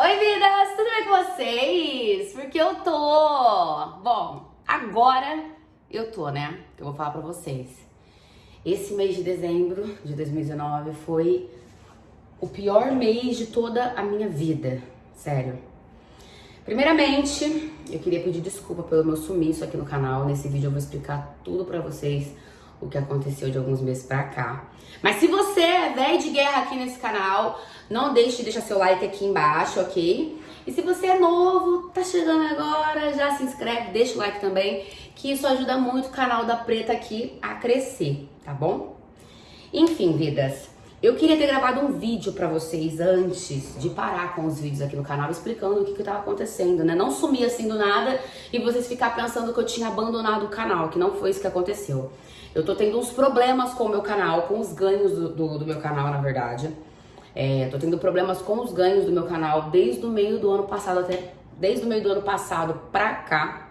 Oi, vidas! Tudo bem com vocês? Porque eu tô... Bom, agora eu tô, né? Eu vou falar pra vocês. Esse mês de dezembro de 2019 foi o pior mês de toda a minha vida. Sério. Primeiramente, eu queria pedir desculpa pelo meu sumiço aqui no canal. Nesse vídeo eu vou explicar tudo pra vocês o que aconteceu de alguns meses pra cá. Mas se você é velho de guerra aqui nesse canal, não deixe de deixar seu like aqui embaixo, ok? E se você é novo, tá chegando agora, já se inscreve, deixa o like também, que isso ajuda muito o canal da Preta aqui a crescer, tá bom? Enfim, vidas, eu queria ter gravado um vídeo pra vocês antes de parar com os vídeos aqui no canal, explicando o que que tava acontecendo, né? Não sumir assim do nada e vocês ficar pensando que eu tinha abandonado o canal, que não foi isso que aconteceu. Eu tô tendo uns problemas com o meu canal, com os ganhos do, do, do meu canal, na verdade. É, tô tendo problemas com os ganhos do meu canal desde o meio do ano passado até desde o meio do ano passado pra cá,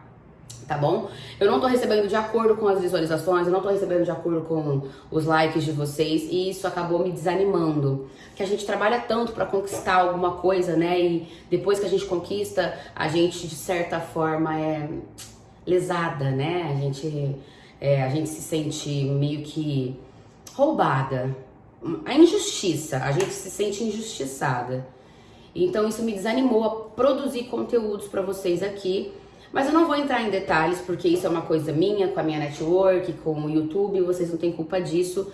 tá bom? Eu não tô recebendo de acordo com as visualizações, eu não tô recebendo de acordo com os likes de vocês e isso acabou me desanimando. Que a gente trabalha tanto para conquistar alguma coisa, né? E depois que a gente conquista, a gente de certa forma é lesada, né? A gente é, a gente se sente meio que roubada. A injustiça, a gente se sente injustiçada. Então isso me desanimou a produzir conteúdos para vocês aqui. Mas eu não vou entrar em detalhes, porque isso é uma coisa minha, com a minha network, com o YouTube, vocês não têm culpa disso.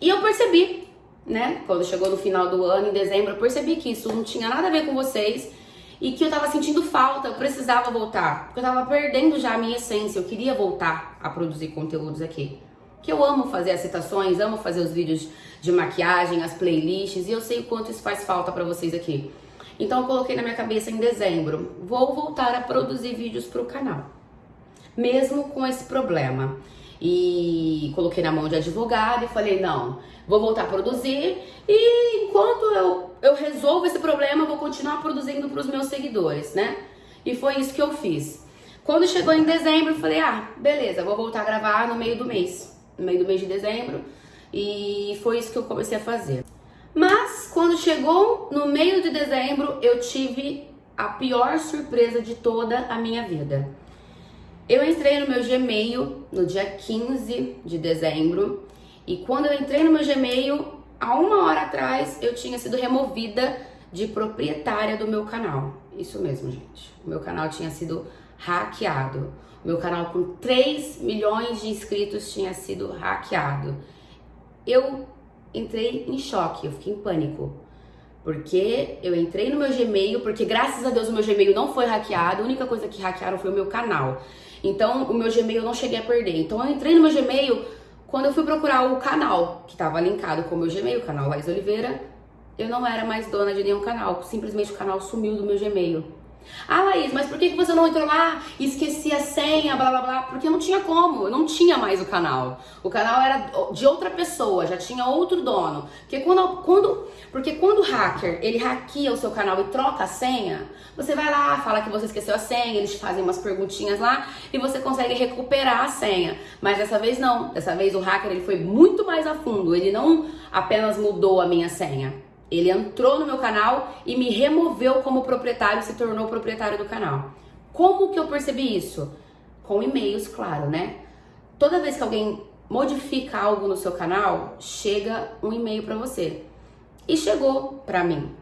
E eu percebi, né, quando chegou no final do ano, em dezembro, eu percebi que isso não tinha nada a ver com vocês e que eu tava sentindo falta, eu precisava voltar, porque eu tava perdendo já a minha essência, eu queria voltar a produzir conteúdos aqui. Que eu amo fazer as citações, amo fazer os vídeos de maquiagem, as playlists, e eu sei o quanto isso faz falta para vocês aqui. Então eu coloquei na minha cabeça em dezembro, vou voltar a produzir vídeos pro canal. Mesmo com esse problema e coloquei na mão de advogado e falei, não, vou voltar a produzir e enquanto eu, eu resolvo esse problema, vou continuar produzindo para os meus seguidores, né? E foi isso que eu fiz. Quando chegou em dezembro, eu falei, ah, beleza, vou voltar a gravar no meio do mês, no meio do mês de dezembro, e foi isso que eu comecei a fazer. Mas quando chegou no meio de dezembro, eu tive a pior surpresa de toda a minha vida. Eu entrei no meu Gmail no dia 15 de dezembro e quando eu entrei no meu Gmail, há uma hora atrás, eu tinha sido removida de proprietária do meu canal. Isso mesmo, gente. O meu canal tinha sido hackeado. O meu canal com 3 milhões de inscritos tinha sido hackeado. Eu entrei em choque, eu fiquei em pânico. Porque eu entrei no meu Gmail, porque graças a Deus o meu Gmail não foi hackeado, a única coisa que hackearam foi o meu canal. Então, o meu Gmail eu não cheguei a perder. Então, eu entrei no meu Gmail, quando eu fui procurar o canal, que estava linkado com o meu Gmail, o canal Laís Oliveira, eu não era mais dona de nenhum canal. Simplesmente o canal sumiu do meu Gmail. Ah, Laís, mas por que você não entrou lá e esqueci a senha, blá blá blá? Porque não tinha como, eu não tinha mais o canal. O canal era de outra pessoa, já tinha outro dono. Porque quando, quando, porque quando o hacker, ele hackeia o seu canal e troca a senha, você vai lá, fala que você esqueceu a senha, eles fazem umas perguntinhas lá e você consegue recuperar a senha. Mas dessa vez não, dessa vez o hacker ele foi muito mais a fundo, ele não apenas mudou a minha senha. Ele entrou no meu canal e me removeu como proprietário, se tornou proprietário do canal. Como que eu percebi isso? Com e-mails, claro, né? Toda vez que alguém modifica algo no seu canal, chega um e-mail para você. E chegou para mim.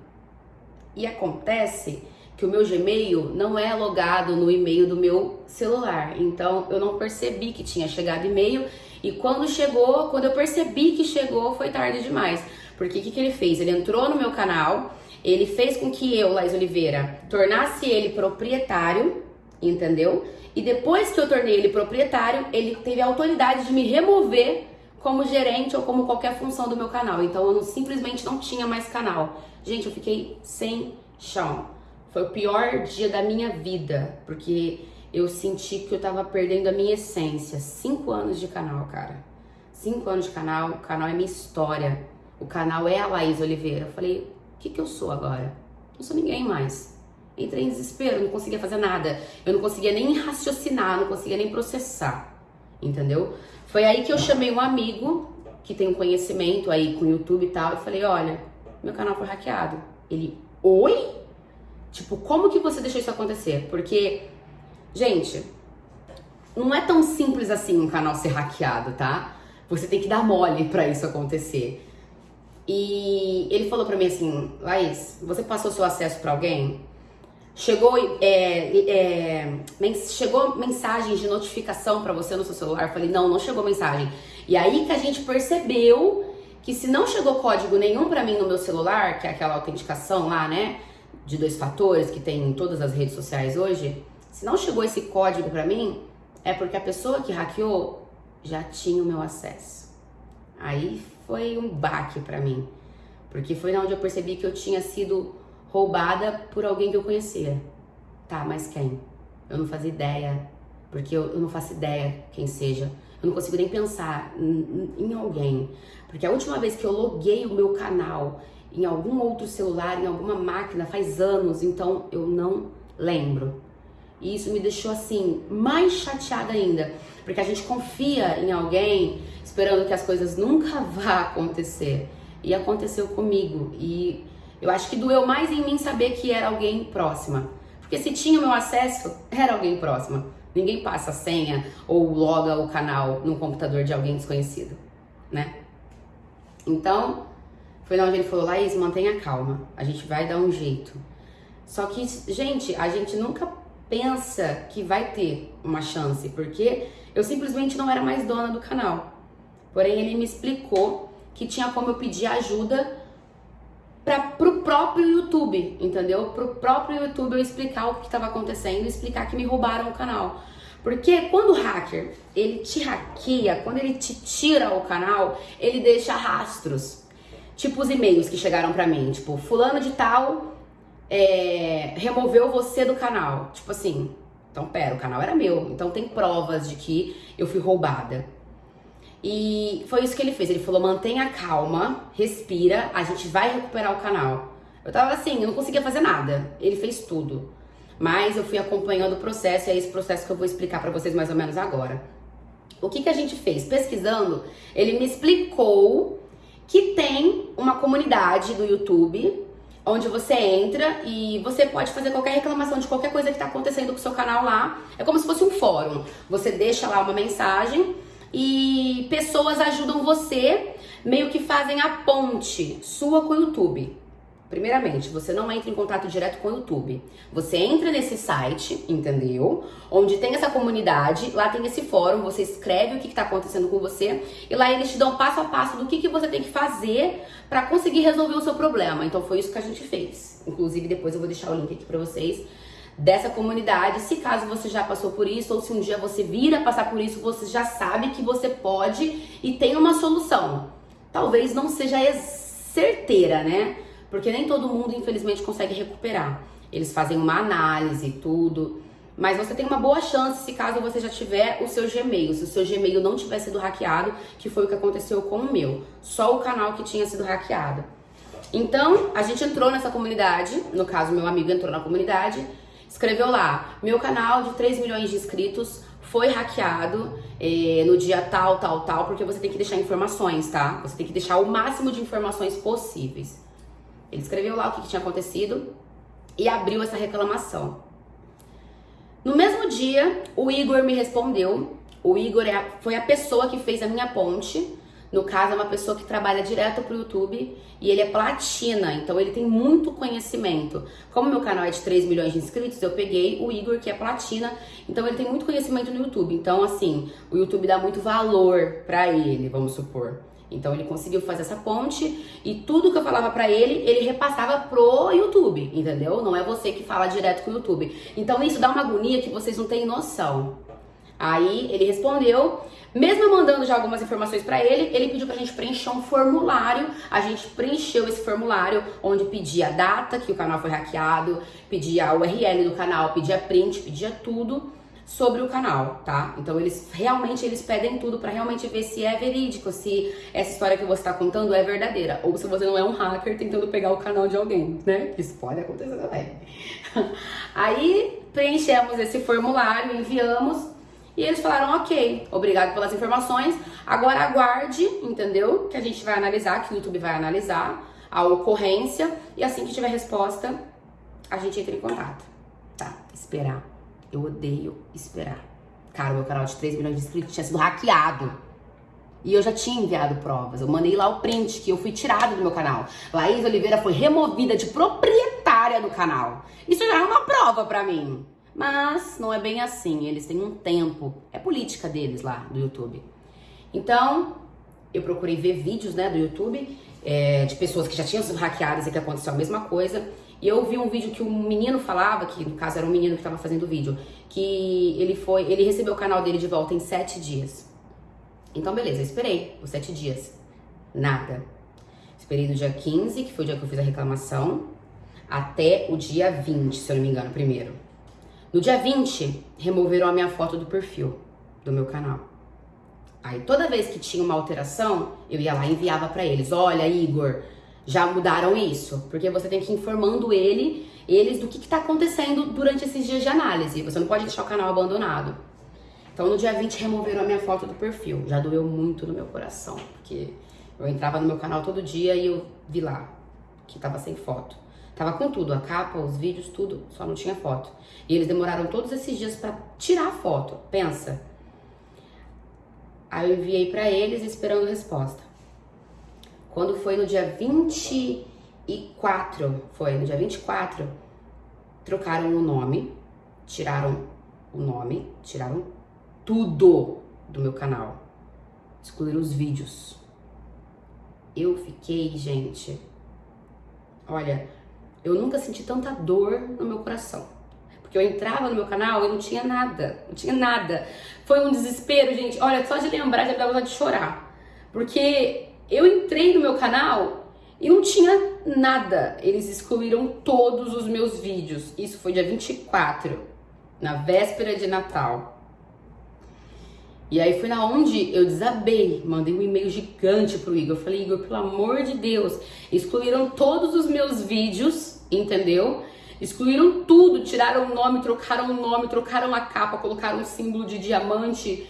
E acontece que o meu Gmail não é logado no e-mail do meu celular. Então eu não percebi que tinha chegado e-mail e quando chegou, quando eu percebi que chegou, foi tarde demais. Porque o que, que ele fez? Ele entrou no meu canal, ele fez com que eu, Laís Oliveira, tornasse ele proprietário, entendeu? E depois que eu tornei ele proprietário, ele teve a autoridade de me remover como gerente ou como qualquer função do meu canal. Então eu não, simplesmente não tinha mais canal. Gente, eu fiquei sem chão. Foi o pior dia da minha vida, porque eu senti que eu tava perdendo a minha essência. Cinco anos de canal, cara. Cinco anos de canal, o canal é minha história. O canal é a Laís Oliveira. Eu falei, o que, que eu sou agora? Não sou ninguém mais. Entrei em desespero, não conseguia fazer nada. Eu não conseguia nem raciocinar, não conseguia nem processar. Entendeu? Foi aí que eu chamei um amigo que tem um conhecimento aí com o YouTube e tal. E falei, olha, meu canal foi hackeado. Ele, oi? Tipo, como que você deixou isso acontecer? Porque, gente, não é tão simples assim um canal ser hackeado, tá? Você tem que dar mole para isso acontecer. E ele falou para mim assim, Laís, você passou seu acesso para alguém? Chegou, é, é, chegou mensagem de notificação para você no seu celular? Eu falei, não, não chegou mensagem. E aí que a gente percebeu que se não chegou código nenhum para mim no meu celular, que é aquela autenticação lá, né, de dois fatores que tem em todas as redes sociais hoje, se não chegou esse código para mim, é porque a pessoa que hackeou já tinha o meu acesso. Aí foi um baque para mim, porque foi onde eu percebi que eu tinha sido roubada por alguém que eu conhecia. Tá, mas quem? Eu não fazia ideia, porque eu, eu não faço ideia quem seja. Eu não consigo nem pensar em, alguém. Porque a última vez que eu loguei o meu canal em algum outro celular, em alguma máquina, faz anos, então eu não lembro. E isso me deixou assim, mais chateada ainda. Porque a gente confia em alguém esperando que as coisas nunca vá acontecer. E aconteceu comigo. E eu acho que doeu mais em mim saber que era alguém próxima. Porque se tinha meu acesso, era alguém próxima. Ninguém passa senha ou loga o canal no computador de alguém desconhecido, né? Então, foi onde ele falou, Laís, mantenha calma, a gente vai dar um jeito. Só que, gente, a gente nunca pensa que vai ter uma chance, porque eu simplesmente não era mais dona do canal. Porém, ele me explicou que tinha como eu pedir ajuda para pro próprio YouTube, entendeu? Pro próprio YouTube eu explicar o que estava acontecendo, explicar que me roubaram o canal. Porque quando o hacker, ele te hackeia, quando ele te tira o canal, ele deixa rastros. Tipo os e-mails que chegaram para mim, tipo, fulano de tal é, removeu você do canal. Tipo assim, então pera, o canal era meu, então tem provas de que eu fui roubada. E foi isso que ele fez. Ele falou: mantenha calma, respira, a gente vai recuperar o canal. Eu tava assim, eu não conseguia fazer nada. Ele fez tudo. Mas eu fui acompanhando o processo e é esse processo que eu vou explicar para vocês mais ou menos agora. O que, que a gente fez? Pesquisando, ele me explicou que tem uma comunidade do YouTube onde você entra e você pode fazer qualquer reclamação de qualquer coisa que está acontecendo com o seu canal lá. É como se fosse um fórum. Você deixa lá uma mensagem e pessoas ajudam você, meio que fazem a ponte sua com o YouTube. Primeiramente, você não entra em contato direto com o YouTube. Você entra nesse site, entendeu? Onde tem essa comunidade, lá tem esse fórum, você escreve o que está acontecendo com você e lá eles te dão passo a passo do que, que você tem que fazer para conseguir resolver o seu problema. Então foi isso que a gente fez. Inclusive, depois eu vou deixar o link aqui para vocês dessa comunidade. Se caso você já passou por isso ou se um dia você vir a passar por isso, você já sabe que você pode e tem uma solução. Talvez não seja certeira, né? Porque nem todo mundo, infelizmente, consegue recuperar. Eles fazem uma análise e tudo. Mas você tem uma boa chance se caso você já tiver o seu Gmail. Se o seu Gmail não tiver sido hackeado, que foi o que aconteceu com o meu. Só o canal que tinha sido hackeado. Então, a gente entrou nessa comunidade, no caso, meu amigo entrou na comunidade, escreveu lá: meu canal de 3 milhões de inscritos foi hackeado eh, no dia tal, tal, tal, porque você tem que deixar informações, tá? Você tem que deixar o máximo de informações possíveis. Ele escreveu lá o que, que tinha acontecido e abriu essa reclamação. No mesmo dia, o Igor me respondeu. O Igor é a, foi a pessoa que fez a minha ponte no caso, é uma pessoa que trabalha direto pro YouTube e ele é platina, então ele tem muito conhecimento. Como meu canal é de 3 milhões de inscritos, eu peguei o Igor, que é platina, então ele tem muito conhecimento no YouTube. Então, assim, o YouTube dá muito valor para ele, vamos supor. Então ele conseguiu fazer essa ponte e tudo que eu falava para ele, ele repassava pro YouTube, entendeu? Não é você que fala direto com o YouTube. Então isso dá uma agonia que vocês não têm noção. Aí ele respondeu, mesmo mandando já algumas informações para ele, ele pediu pra gente preencher um formulário. A gente preencheu esse formulário onde pedia a data que o canal foi hackeado, pedia a URL do canal, pedia print, pedia tudo sobre o canal, tá? Então eles realmente eles pedem tudo para realmente ver se é verídico, se essa história que você está contando é verdadeira, ou se você não é um hacker tentando pegar o canal de alguém, né? Isso pode acontecer também. Aí preenchemos esse formulário, enviamos e eles falaram, ok, obrigado pelas informações, agora aguarde, entendeu? Que a gente vai analisar, que o YouTube vai analisar a ocorrência e assim que tiver resposta, a gente entra em contato. Tá, esperar. Eu odeio esperar. Cara, meu canal de 3 milhões de inscritos tinha sido hackeado. E eu já tinha enviado provas. Eu mandei lá o print que eu fui tirado do meu canal. Laís Oliveira foi removida de proprietária do canal. Isso já é uma prova pra mim. Mas não é bem assim. Eles têm um tempo. É política deles lá do YouTube. Então, eu procurei ver vídeos né, do YouTube é, de pessoas que já tinham sido hackeadas e que aconteceu a mesma coisa. E eu vi um vídeo que um menino falava, que no caso era um menino que estava fazendo o vídeo, que ele foi, ele recebeu o canal dele de volta em sete dias. Então, beleza, eu esperei os sete dias. Nada. Esperei do dia 15, que foi o dia que eu fiz a reclamação, até o dia 20, se eu não me engano, primeiro. No dia 20, removeram a minha foto do perfil do meu canal. Aí toda vez que tinha uma alteração, eu ia lá e enviava para eles: "Olha, Igor, já mudaram isso?" Porque você tem que ir informando ele, eles do que está acontecendo durante esses dias de análise. Você não pode deixar o canal abandonado. Então no dia 20 removeram a minha foto do perfil. Já doeu muito no meu coração, porque eu entrava no meu canal todo dia e eu vi lá que tava sem foto. Tava com tudo, a capa, os vídeos, tudo, só não tinha foto. E eles demoraram todos esses dias para tirar a foto. Pensa. Aí eu enviei para eles esperando resposta. Quando foi no dia 24, foi no dia 24, trocaram o nome, tiraram o nome, tiraram tudo do meu canal. Excluíram os vídeos. Eu fiquei, gente. Olha, eu nunca senti tanta dor no meu coração. Porque eu entrava no meu canal e não tinha nada. Não tinha nada. Foi um desespero, gente. Olha, só de lembrar já dá vontade de chorar. Porque eu entrei no meu canal e não tinha nada. Eles excluíram todos os meus vídeos. Isso foi dia 24, na véspera de Natal. E aí foi na onde eu desabei, mandei um e-mail gigante pro Igor. Eu falei, Igor, pelo amor de Deus, excluíram todos os meus vídeos, entendeu? Excluíram tudo, tiraram o nome, trocaram o nome, trocaram a capa, colocaram um símbolo de diamante.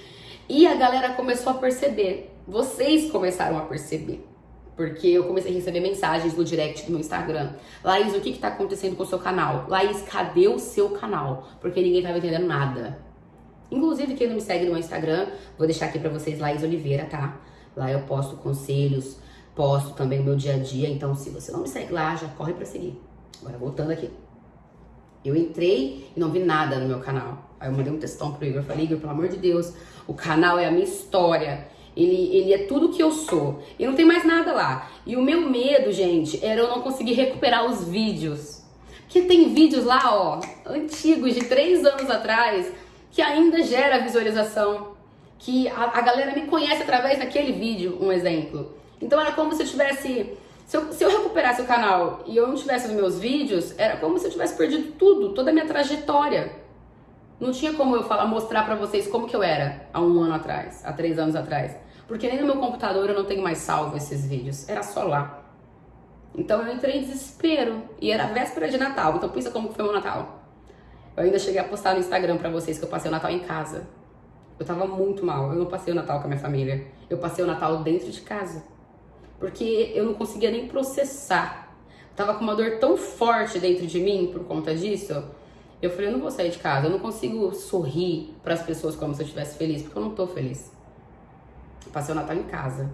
E a galera começou a perceber. Vocês começaram a perceber. Porque eu comecei a receber mensagens no direct do meu Instagram. Laís, o que, que tá acontecendo com o seu canal? Laís, cadê o seu canal? Porque ninguém tava entendendo nada. Inclusive, quem não me segue no meu Instagram, vou deixar aqui pra vocês, Laís Oliveira, tá? Lá eu posto conselhos, posto também o meu dia a dia. Então, se você não me segue lá, já corre pra seguir. Agora, voltando aqui. Eu entrei e não vi nada no meu canal. Aí eu mandei um textão pro Igor. Falei, Igor, pelo amor de Deus, o canal é a minha história. Ele, ele é tudo que eu sou. E não tem mais nada lá. E o meu medo, gente, era eu não conseguir recuperar os vídeos. Porque tem vídeos lá, ó, antigos, de três anos atrás, que ainda gera visualização, que a, a galera me conhece através daquele vídeo, um exemplo. Então era como se eu tivesse. Se eu, se eu recuperasse o canal e eu não tivesse os meus vídeos, era como se eu tivesse perdido tudo, toda a minha trajetória. Não tinha como eu falar, mostrar pra vocês como que eu era há um ano atrás, há três anos atrás. Porque nem no meu computador eu não tenho mais salvo esses vídeos. Era só lá. Então eu entrei em desespero. E era véspera de Natal. Então pensa como foi o meu Natal. Eu ainda cheguei a postar no Instagram para vocês que eu passei o Natal em casa. Eu tava muito mal. Eu não passei o Natal com a minha família. Eu passei o Natal dentro de casa. Porque eu não conseguia nem processar. Tava com uma dor tão forte dentro de mim por conta disso. Eu falei, eu não vou sair de casa. Eu não consigo sorrir para as pessoas como se eu estivesse feliz, porque eu não tô feliz. Passei o Natal em casa.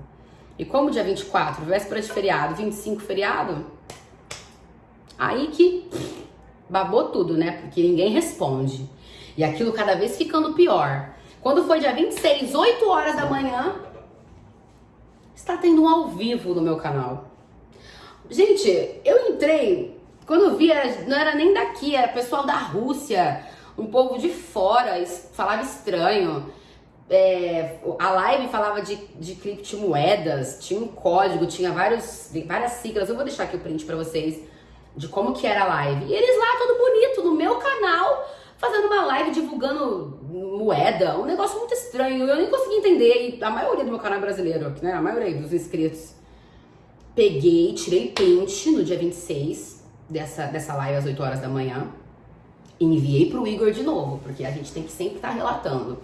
E como dia 24, véspera de feriado, 25 feriado, aí que babou tudo, né? Porque ninguém responde. E aquilo cada vez ficando pior. Quando foi dia 26, 8 horas da manhã, está tendo um ao vivo no meu canal. Gente, eu entrei, quando eu vi, não era nem daqui, era pessoal da Rússia, um povo de fora, falava estranho. É, a live falava de, de criptomoedas, tinha um código, tinha vários, várias siglas. Eu vou deixar aqui o print para vocês de como que era a live. E eles lá, todo bonito, no meu canal, fazendo uma live divulgando moeda, um negócio muito estranho. Eu nem consegui entender. E a maioria do meu canal é brasileiro, né? A maioria dos inscritos. Peguei, tirei print no dia 26 dessa, dessa live às 8 horas da manhã. Enviei pro Igor de novo, porque a gente tem que sempre estar tá relatando.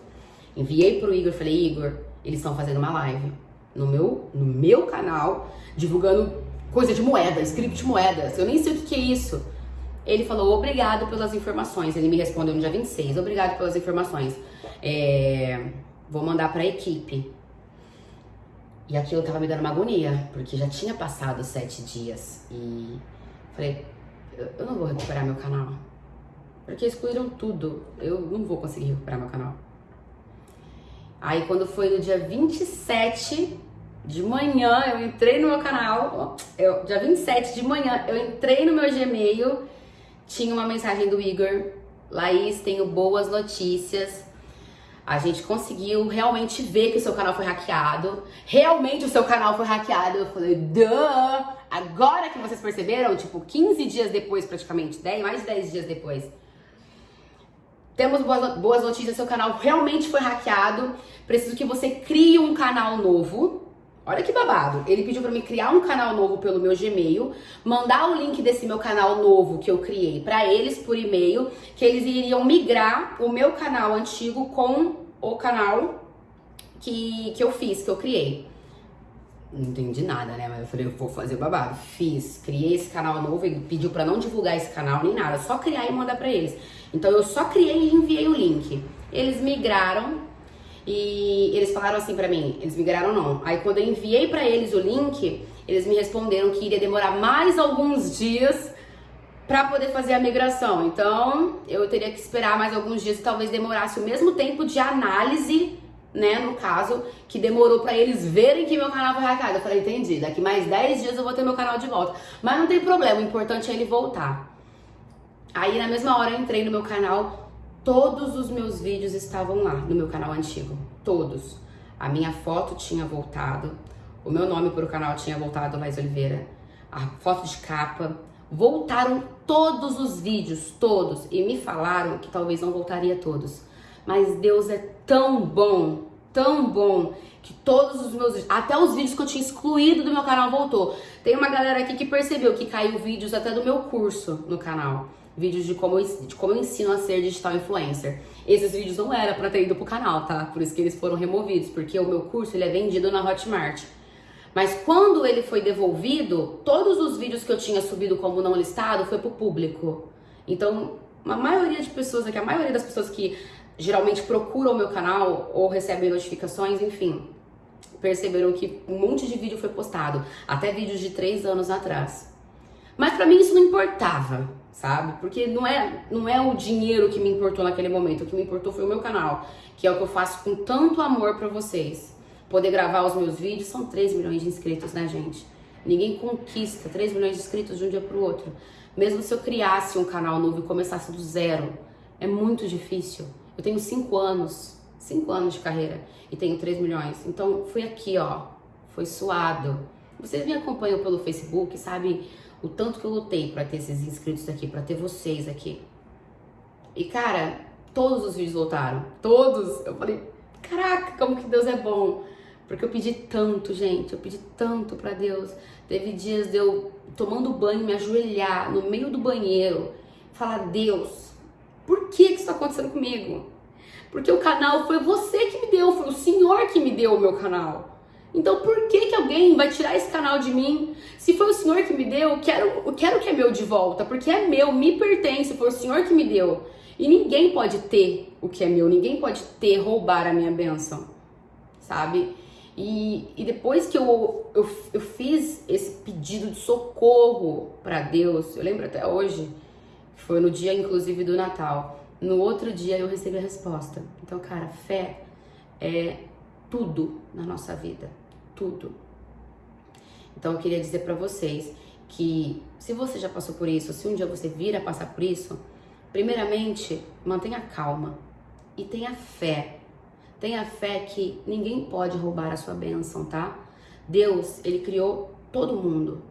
Enviei pro Igor, falei, Igor, eles estão fazendo uma live no meu, no meu canal, divulgando coisa de moeda, script de moedas. Eu nem sei o que, que é isso. Ele falou, obrigado pelas informações. Ele me respondeu no dia 26, obrigado pelas informações. É, vou mandar pra equipe. E aquilo tava me dando uma agonia, porque já tinha passado sete dias. E falei, eu não vou recuperar meu canal. Porque excluíram tudo. Eu não vou conseguir recuperar meu canal. Aí quando foi no dia 27 de manhã, eu entrei no meu canal. Eu, dia 27 de manhã, eu entrei no meu Gmail. Tinha uma mensagem do Igor. Laís, tenho boas notícias. A gente conseguiu realmente ver que o seu canal foi hackeado. Realmente o seu canal foi hackeado. Eu falei, duh! Agora que vocês perceberam, tipo, 15 dias depois, praticamente, 10, mais de 10 dias depois. Temos boas notícias, seu canal realmente foi hackeado. Preciso que você crie um canal novo. Olha que babado. Ele pediu para mim criar um canal novo pelo meu Gmail, mandar o link desse meu canal novo que eu criei para eles por e-mail, que eles iriam migrar o meu canal antigo com o canal que, que eu fiz, que eu criei. Não entendi nada, né? Mas eu falei, eu vou fazer babado. Fiz, criei esse canal novo, ele pediu para não divulgar esse canal nem nada, só criar e mandar para eles. Então eu só criei e enviei o link. Eles migraram e eles falaram assim para mim, eles migraram não. Aí quando eu enviei para eles o link, eles me responderam que iria demorar mais alguns dias para poder fazer a migração. Então, eu teria que esperar mais alguns dias talvez demorasse o mesmo tempo de análise, né, no caso, que demorou para eles verem que meu canal foi hackeado. Eu falei, entendi, daqui mais 10 dias eu vou ter meu canal de volta. Mas não tem problema, o importante é ele voltar. Aí na mesma hora eu entrei no meu canal, todos os meus vídeos estavam lá no meu canal antigo, todos. A minha foto tinha voltado, o meu nome para o canal tinha voltado, Laís Oliveira, a foto de capa, voltaram todos os vídeos, todos, e me falaram que talvez não voltaria todos. Mas Deus é tão bom, tão bom, que todos os meus até os vídeos que eu tinha excluído do meu canal voltou. Tem uma galera aqui que percebeu que caiu vídeos até do meu curso no canal vídeos de como, de como eu ensino a ser digital influencer. Esses vídeos não era para ter ido pro canal, tá? Por isso que eles foram removidos, porque o meu curso ele é vendido na Hotmart. Mas quando ele foi devolvido, todos os vídeos que eu tinha subido como não listado foi pro público. Então, a maioria de pessoas aqui, a maioria das pessoas que geralmente procuram o meu canal ou recebem notificações, enfim, perceberam que um monte de vídeo foi postado, até vídeos de três anos atrás. Mas para mim isso não importava sabe? Porque não é, não é o dinheiro que me importou naquele momento, o que me importou foi o meu canal, que é o que eu faço com tanto amor para vocês. Poder gravar os meus vídeos, são 3 milhões de inscritos, né, gente? Ninguém conquista 3 milhões de inscritos de um dia pro outro. Mesmo se eu criasse um canal novo e começasse do zero, é muito difícil. Eu tenho 5 anos, 5 anos de carreira e tenho 3 milhões. Então, foi aqui, ó, foi suado. Vocês me acompanham pelo Facebook, sabe o tanto que eu lutei para ter esses inscritos aqui, para ter vocês aqui. E cara, todos os vídeos voltaram, todos. Eu falei, caraca, como que Deus é bom. Porque eu pedi tanto, gente, eu pedi tanto para Deus. Teve dias de eu tomando banho, me ajoelhar no meio do banheiro, falar: Deus, por que, que isso está acontecendo comigo? Porque o canal foi você que me deu, foi o Senhor que me deu o meu canal. Então por que, que alguém vai tirar esse canal de mim? Se foi o Senhor que me deu, eu quero, quero que é meu de volta, porque é meu, me pertence, foi o Senhor que me deu. E ninguém pode ter o que é meu, ninguém pode ter, roubar a minha bênção, sabe? E, e depois que eu, eu, eu fiz esse pedido de socorro para Deus, eu lembro até hoje, foi no dia inclusive do Natal. No outro dia eu recebi a resposta. Então, cara, fé é tudo na nossa vida tudo. Então eu queria dizer para vocês que se você já passou por isso, se um dia você vir a passar por isso, primeiramente mantenha calma e tenha fé. Tenha fé que ninguém pode roubar a sua bênção, tá? Deus, ele criou todo mundo.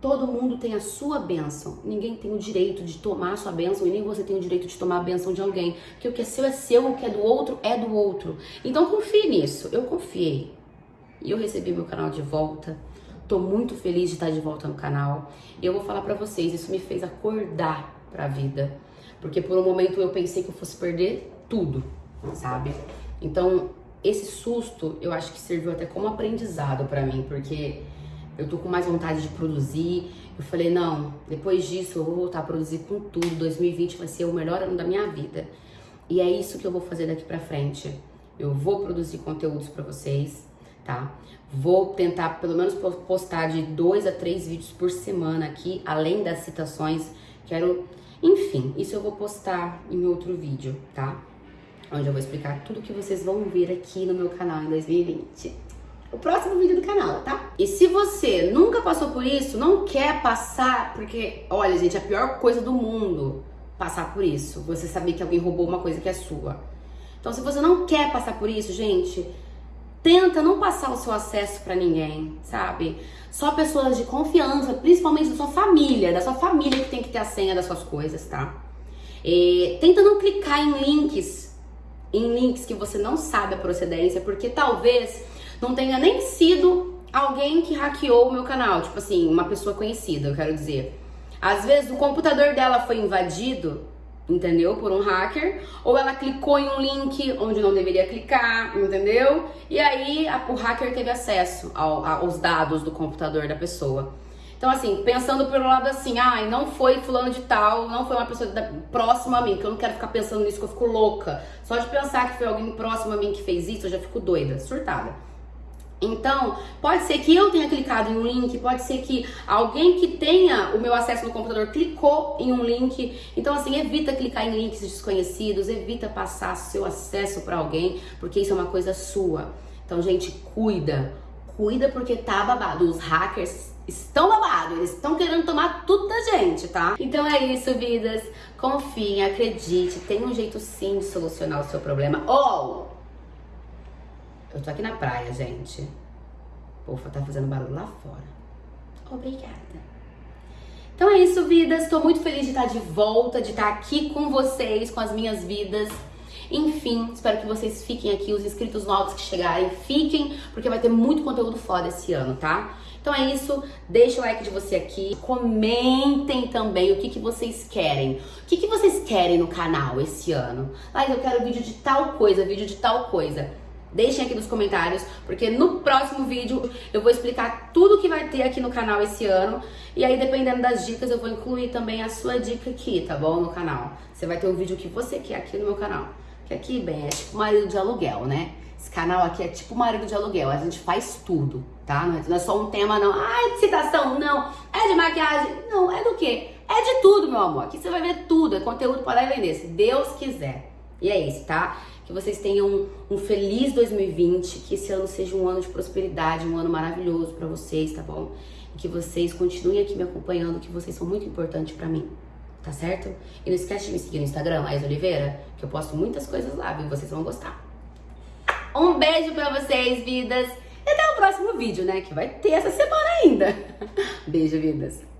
Todo mundo tem a sua bênção. Ninguém tem o direito de tomar a sua bênção e nem você tem o direito de tomar a bênção de alguém. Porque o que é seu é seu, o que é do outro é do outro. Então confie nisso. Eu confiei. E eu recebi meu canal de volta. Tô muito feliz de estar de volta no canal. E eu vou falar para vocês, isso me fez acordar para a vida. Porque por um momento eu pensei que eu fosse perder tudo, sabe? Então, esse susto, eu acho que serviu até como aprendizado para mim, porque Eu tô com mais vontade de produzir. Eu falei, não, depois disso eu vou voltar a produzir com tudo. 2020 vai ser o melhor ano da minha vida. E é isso que eu vou fazer daqui pra frente. Eu vou produzir conteúdos para vocês, tá? Vou tentar pelo menos postar de dois a três vídeos por semana aqui, além das citações. Quero, enfim, isso eu vou postar em outro vídeo, tá? Onde eu vou explicar tudo que vocês vão ver aqui no meu canal em 2020 o próximo vídeo do canal, tá? E se você nunca passou por isso, não quer passar, porque, olha, gente, a pior coisa do mundo passar por isso. Você saber que alguém roubou uma coisa que é sua. Então, se você não quer passar por isso, gente, tenta não passar o seu acesso para ninguém, sabe? Só pessoas de confiança, principalmente da sua família, da sua família que tem que ter a senha das suas coisas, tá? E tenta não clicar em links, em links que você não sabe a procedência, porque talvez não tenha nem sido alguém que hackeou o meu canal, tipo assim, uma pessoa conhecida, eu quero dizer. Às vezes o computador dela foi invadido, entendeu? Por um hacker, ou ela clicou em um link onde não deveria clicar, entendeu? E aí a, o hacker teve acesso ao, aos dados do computador da pessoa. Então, assim, pensando pelo lado assim, ah, não foi fulano de tal, não foi uma pessoa da, próxima a mim, que eu não quero ficar pensando nisso, que eu fico louca. Só de pensar que foi alguém próximo a mim que fez isso, eu já fico doida, surtada. Então, pode ser que eu tenha clicado em um link, pode ser que alguém que tenha o meu acesso no computador clicou em um link. Então, assim, evita clicar em links desconhecidos, evita passar seu acesso para alguém, porque isso é uma coisa sua. Então, gente, cuida. Cuida porque tá babado. Os hackers estão babados, eles estão querendo tomar tudo da gente, tá? Então é isso, vidas. Confiem, acredite, tem um jeito sim de solucionar o seu problema. Ou eu tô aqui na praia, gente. Povo tá fazendo barulho lá fora. Obrigada. Então é isso, vidas. Estou muito feliz de estar de volta, de estar aqui com vocês, com as minhas vidas. Enfim, espero que vocês fiquem aqui, os inscritos novos que chegarem, fiquem, porque vai ter muito conteúdo foda esse ano, tá? Então é isso, deixa o like de você aqui, comentem também o que, que vocês querem. O que, que vocês querem no canal esse ano? Ah, eu quero vídeo de tal coisa, vídeo de tal coisa. Deixem aqui nos comentários, porque no próximo vídeo eu vou explicar tudo que vai ter aqui no canal esse ano. E aí, dependendo das dicas, eu vou incluir também a sua dica aqui, tá bom? No canal. Você vai ter o vídeo que você quer aqui no meu canal. Que aqui, bem, é tipo marido de aluguel, né? Esse canal aqui é tipo marido de aluguel. A gente faz tudo, tá? Não é só um tema, não. Ah, é de citação, não. É de maquiagem. Não, é do quê? É de tudo, meu amor. Aqui você vai ver tudo. É conteúdo para vender, se Deus quiser. E é isso, tá? Que vocês tenham um, feliz 2020, que esse ano seja um ano de prosperidade, um ano maravilhoso para vocês, tá bom? E que vocês continuem aqui me acompanhando, que vocês são muito importantes para mim, tá certo? E não esquece de me seguir no Instagram, Ais Oliveira, que eu posto muitas coisas lá, viu? Vocês vão gostar. Um beijo pra vocês, vidas! E até o próximo vídeo, né? Que vai ter essa semana ainda. Beijo, vidas!